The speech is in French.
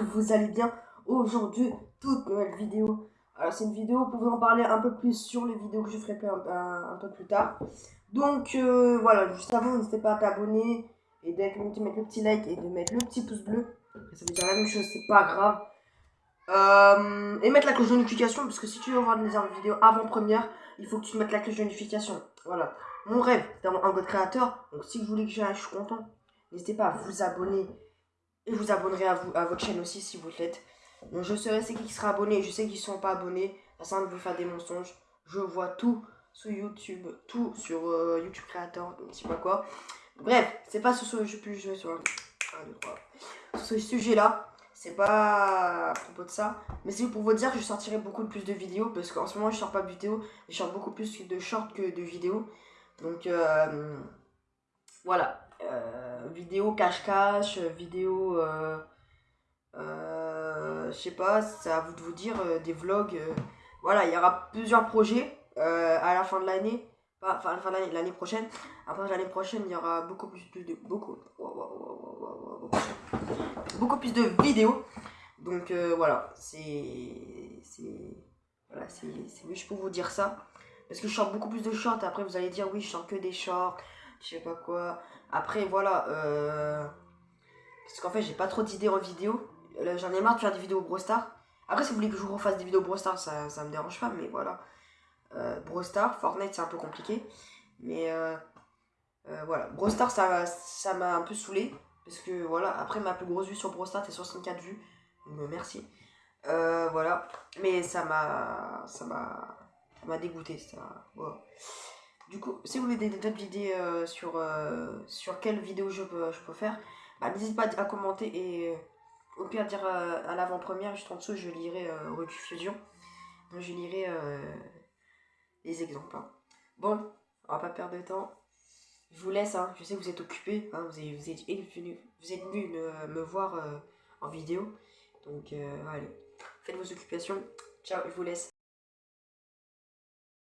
vous allez bien. Aujourd'hui, toute nouvelle vidéo. Alors c'est une vidéo pour vous en parler un peu plus sur les vidéos que je ferai un, un, peu plus tard. Donc euh, voilà, juste avant, n'hésitez pas à t'abonner et de mettre le petit like et de mettre le petit pouce bleu. Ça veut dire la même chose, c'est pas grave. Euh, et mettre la cloche de notification, parce que si tu veux voir des vidéos avant-première, il faut que tu mettes la cloche de notification. Voilà. Mon rêve, c'est d'avoir un code créateur. Donc si vous voulez que je suis content. N'hésitez pas à vous abonner. Et vous abonnerez à, vous, à votre chaîne aussi si vous l'êtes. Donc je saurai c'est qui sera abonné. Je sais qu'ils sont pas abonnés. Ça de vous faire des mensonges. Je vois tout sur YouTube. Tout sur euh, YouTube Créateur. Je sais pas quoi. Bref, c'est pas ce je plus sur, sur ce sujet-là. C'est pas à propos de ça. Mais c'est pour vous dire que je sortirai beaucoup plus de vidéos. Parce qu'en ce moment, je sors pas de vidéos. Je sors beaucoup plus de shorts que de vidéos. Donc, euh, voilà. Euh, vidéo cache-cache, vidéo, euh, euh, je sais pas, c'est à vous de vous dire, des vlogs. voilà, il y aura plusieurs projets à la fin de l'année. Enfin, à la fin de l'année prochaine. Après l'année prochaine, il y aura beaucoup plus de... Beaucoup, beaucoup plus de vidéos. Donc voilà, c'est... Voilà, c'est juste pour vous dire ça. Parce que je chante beaucoup plus de shorts. Après, vous allez dire, oui, je chante que des shorts je sais pas quoi. Après, voilà. Euh... Parce qu'en fait, j'ai pas trop d'idées en vidéo. J'en ai marre de faire des vidéos Brostar. Après, si vous voulez que je vous refasse des vidéos Brostar, ça, ça me dérange pas, mais voilà. Euh, Brostar, Fortnite, c'est un peu compliqué. Mais euh, euh, voilà. Brostar, ça m'a un peu saoulé. Parce que voilà, après ma plus grosse vue sur Brostar, c'est 64 vues. Donc, merci. Voilà. Mais ça m'a. Ça m'a. Ça m'a dégoûté. Ça. Du coup, si vous voulez d'autres vidéos euh, sur, euh, sur quelle vidéo je peux, je peux faire, bah, n'hésitez pas à commenter et euh, au pire dire à l'avant-première, juste en dessous, je lirai rediffusion. Donc je lirai les exemples. Hein. Bon, on va pas perdre de temps. Je vous laisse, hein. je sais que vous êtes occupés, hein. vous, êtes, vous, êtes venu, vous êtes venu me, voir en vidéo. Donc allez, faites vos occupations. Ciao, je vous laisse.